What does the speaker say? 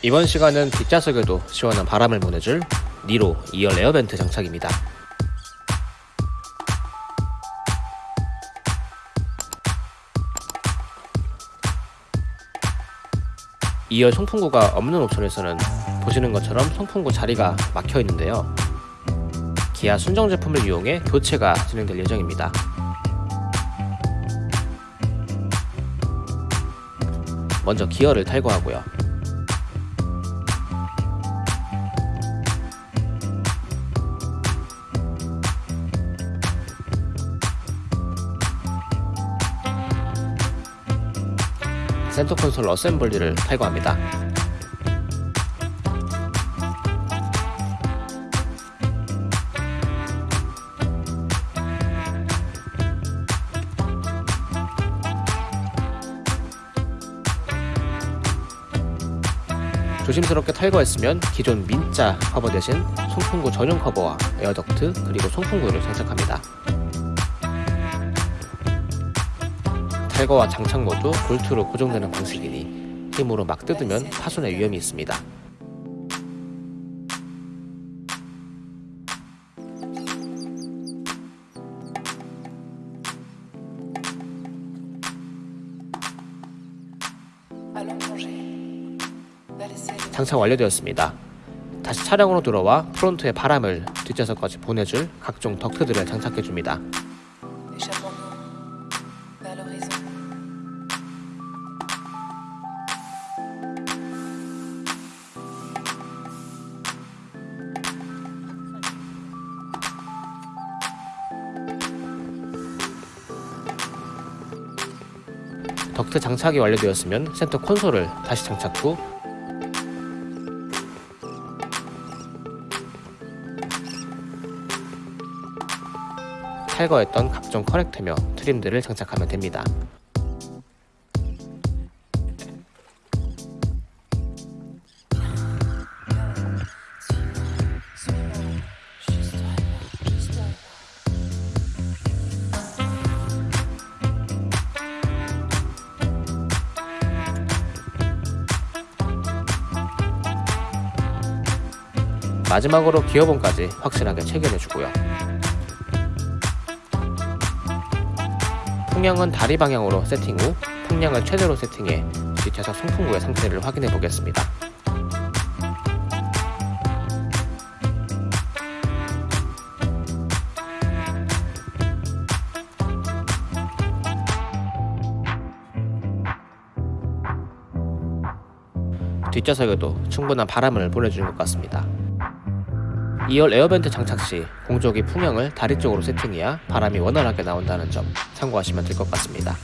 이번 시간은 뒷좌석에도 시원한 바람을 보내줄 니로 2열 에어벤트 장착입니다. 2열 송풍구가 없는 옵션에서는 보시는 것처럼 송풍구 자리가 막혀 있는데요. 기아 순정 제품을 이용해 교체가 진행될 예정입니다. 먼저 기어를 탈거하고요. 센터 콘솔 어셈블리를 탈거합니다. 조심스럽게 탈거했으면 기존 민자 커버 대신 송풍구 전용 커버와 air duct 그리고 송풍구를 장착합니다. 탈거와 장착 모두 볼트로 고정되는 방식이니 힘으로 막 뜯으면 파손의 위험이 있습니다. 장착 완료되었습니다. 다시 차량으로 들어와 프론트에 바람을 뒷좌석까지 보내줄 각종 덕트들을 장착해줍니다. 덕트 장착이 완료되었으면 센터 콘솔을 다시 장착 후 탈거했던 각종 커넥터며 트림들을 장착하면 됩니다. 마지막으로 기어봉까지 확실하게 체결해주고요. 풍량은 다리 방향으로 세팅 후 풍량을 최대로 세팅해 뒷좌석 송풍구의 상태를 확인해 보겠습니다. 뒷좌석에도 충분한 바람을 보내주는 것 같습니다. 2열 에어벤트 장착 시 공조기 풍형을 다리 쪽으로 세팅해야 바람이 원활하게 나온다는 점 참고하시면 될 것 같습니다.